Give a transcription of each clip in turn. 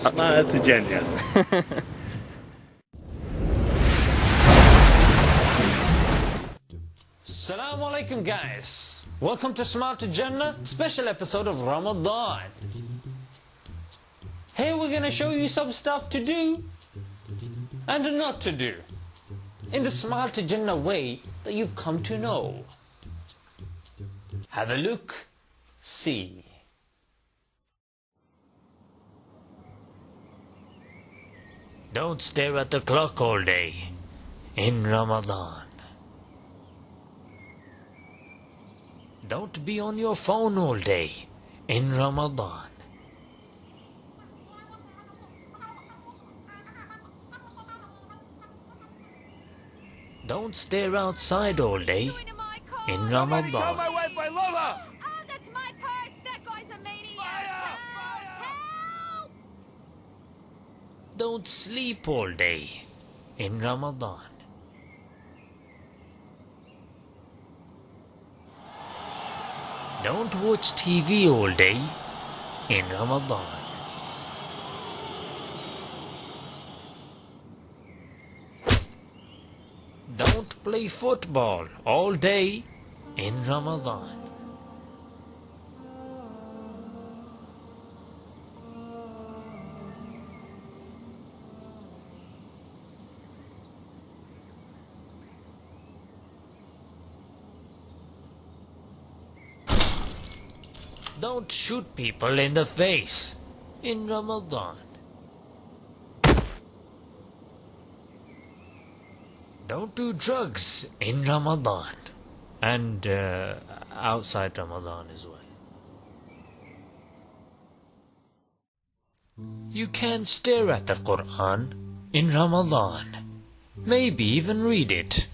Smile to Jannah. Assalamu alaikum guys. Welcome to Smile to Jannah, special episode of Ramadan. Here we're gonna show you some stuff to do and not to do in the Smile to Jannah way that you've come to know. Have a look, see. Don't stare at the clock all day in Ramadan. Don't be on your phone all day in Ramadan. Don't stare outside all day in Ramadan. Don't sleep all day in Ramadan. Don't watch TV all day in Ramadan. Don't play football all day in Ramadan. Don't shoot people in the face in Ramadan. Don't do drugs in Ramadan and uh, outside Ramadan as well. You can stare at the Quran in Ramadan, maybe even read it.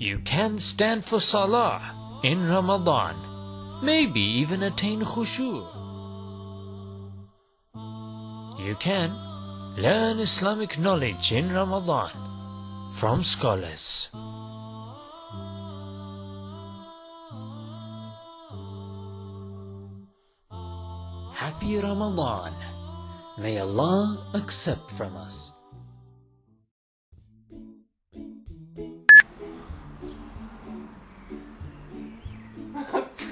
You can stand for Salah in Ramadan, maybe even attain khushu'. You can learn Islamic knowledge in Ramadan from scholars. Happy Ramadan. May Allah accept from us.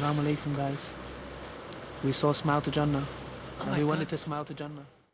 Assalamu alaikum guys. We saw Smile to Jannah. Oh and we wanted to smile to Jannah.